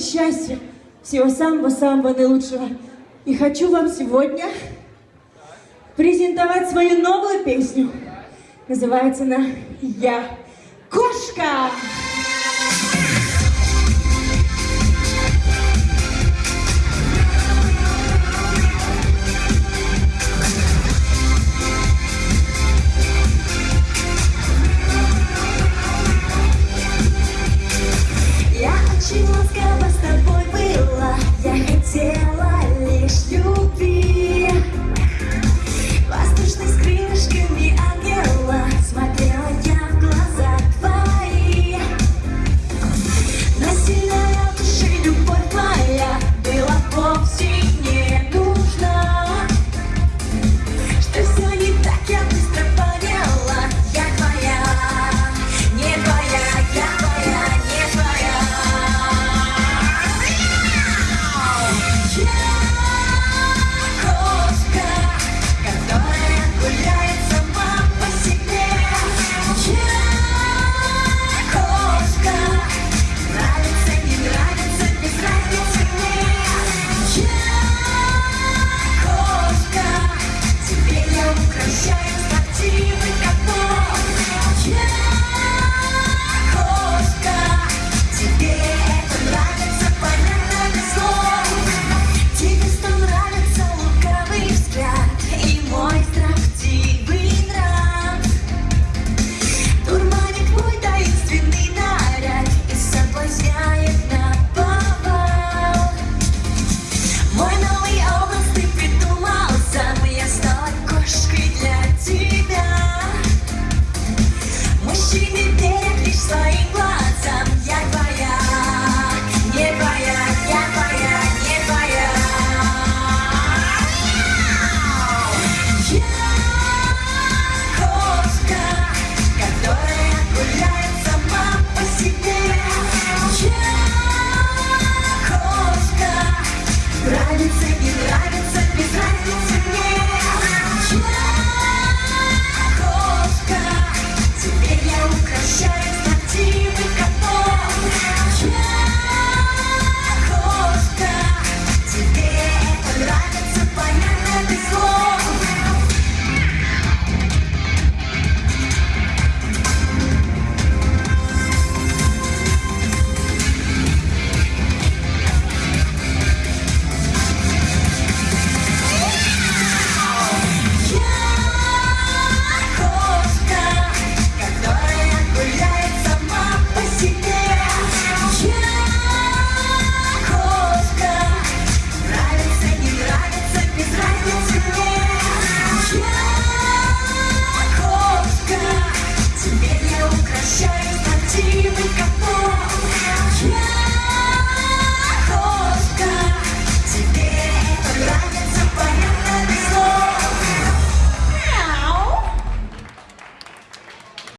счастья, всего самого-самого наилучшего. И хочу вам сегодня презентовать свою новую песню. Называется она «Я кошка».